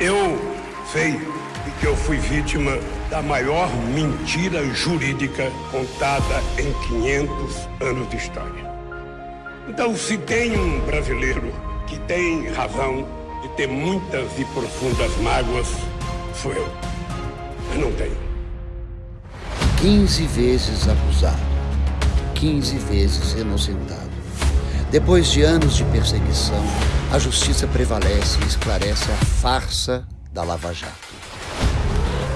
Eu sei que eu fui vítima da maior mentira jurídica contada em 500 anos de história. Então, se tem um brasileiro que tem razão de ter muitas e profundas mágoas, sou eu. Mas não tenho. 15 vezes acusado, 15 vezes inocentado. Depois de anos de perseguição, a justiça prevalece e esclarece a farsa da Lava Jato.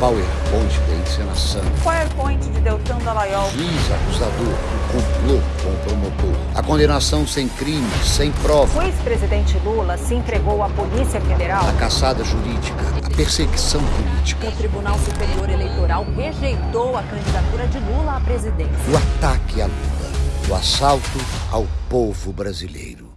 PowerPoint da encenação. PowerPoint de Deltan Dallagnol. Juiz acusador, o complô com o promotor. A condenação sem crime, sem prova. O ex-presidente Lula se entregou à Polícia Federal. A caçada jurídica, a perseguição política. O Tribunal Superior Eleitoral rejeitou a candidatura de Lula à presidência. O ataque a Lula. O assalto ao povo brasileiro.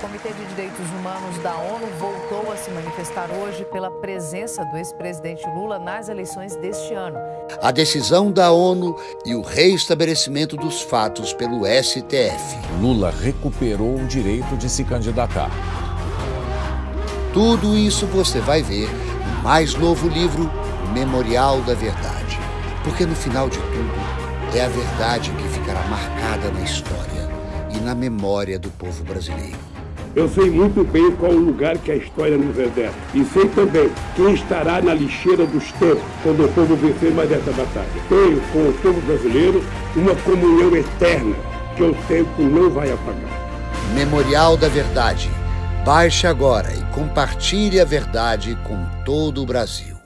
O Comitê de Direitos Humanos da ONU voltou a se manifestar hoje pela presença do ex-presidente Lula nas eleições deste ano. A decisão da ONU e o reestabelecimento dos fatos pelo STF. Lula recuperou o direito de se candidatar. Tudo isso você vai ver no mais novo livro, Memorial da Verdade. Porque no final de tudo, é a verdade que ficará marcada na história e na memória do povo brasileiro. Eu sei muito bem qual o lugar que a história nos reserva. E sei também quem estará na lixeira dos tempos quando o povo vencer mais essa batalha. Tenho com o povo brasileiro uma comunhão eterna que o tempo não vai apagar. Memorial da Verdade. Baixe agora e compartilhe a verdade com todo o Brasil.